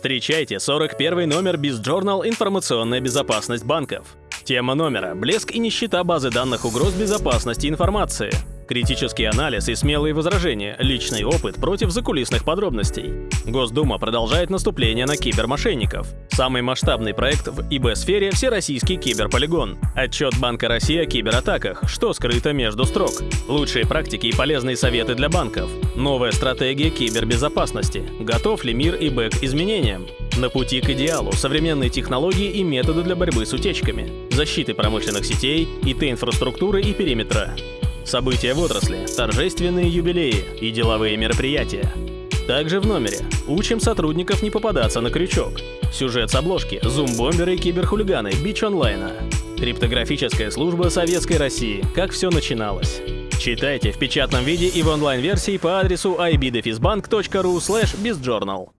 Встречайте 41 номер BizJournal «Информационная безопасность банков». Тема номера – блеск и нищета базы данных угроз безопасности информации. Критический анализ и смелые возражения, личный опыт против закулисных подробностей. Госдума продолжает наступление на кибермошенников. Самый масштабный проект в ИБ-сфере – Всероссийский киберполигон. Отчет Банка России о кибератаках, что скрыто между строк. Лучшие практики и полезные советы для банков. Новая стратегия кибербезопасности. Готов ли мир ИБ к изменениям? На пути к идеалу современные технологии и методы для борьбы с утечками, защиты промышленных сетей, ИТ-инфраструктуры и периметра. События в отрасли, торжественные юбилеи и деловые мероприятия. Также в номере. Учим сотрудников не попадаться на крючок. Сюжет с обложки, зум-бомберы и киберхулиганы, бич онлайна. Криптографическая служба Советской России. Как все начиналось. Читайте в печатном виде и в онлайн-версии по адресу ibdefisbank.ru slash bizjournal.